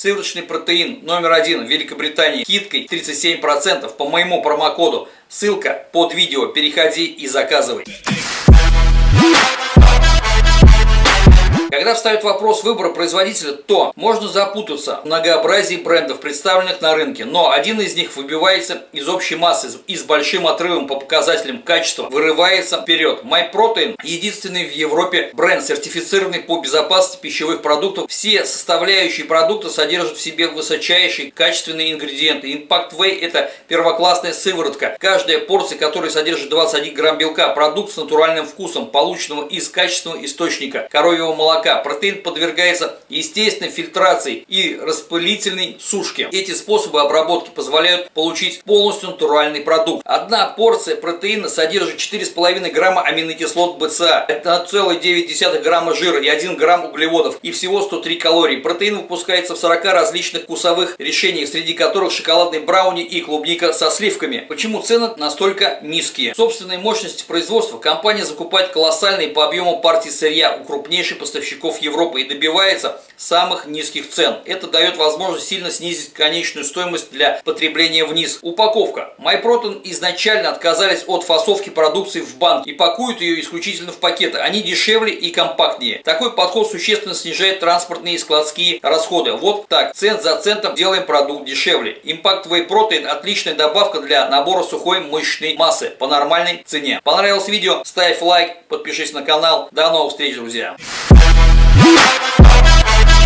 Сывороточный протеин номер один в Великобритании скидкой 37% по моему промокоду. Ссылка под видео. Переходи и заказывай. Когда встает вопрос выбора производителя, то можно запутаться в многообразии брендов, представленных на рынке, но один из них выбивается из общей массы и с большим отрывом по показателям качества вырывается вперед. MyProtein – единственный в Европе бренд, сертифицированный по безопасности пищевых продуктов. Все составляющие продукта содержат в себе высочайшие качественные ингредиенты. Impact Whey – это первоклассная сыворотка, каждая порция которой содержит 21 грамм белка. Продукт с натуральным вкусом, полученного из качественного источника коровьего молока молока. Протеин подвергается естественной фильтрации и распылительной сушке. Эти способы обработки позволяют получить полностью натуральный продукт. Одна порция протеина содержит 4,5 грамма аминокислот БЦА, 1,9 грамма жира и 1 грамм углеводов и всего 103 калорий. Протеин выпускается в 40 различных вкусовых решениях, среди которых шоколадный брауни и клубника со сливками. Почему цены настолько низкие? Собственной мощности производства компания закупает колоссальные по объему партии сырья у крупнейших поставщиков поставщиков Европы и добивается самых низких цен. Это дает возможность сильно снизить конечную стоимость для потребления вниз. Упаковка. MyProtein изначально отказались от фасовки продукции в банк и пакуют ее исключительно в пакеты. Они дешевле и компактнее. Такой подход существенно снижает транспортные и складские расходы. Вот так, цент за центом делаем продукт дешевле. Impact Whey Protein отличная добавка для набора сухой мышечной массы по нормальной цене. Понравилось видео? Ставь лайк, подпишись на канал. До новых встреч, друзья! Woo!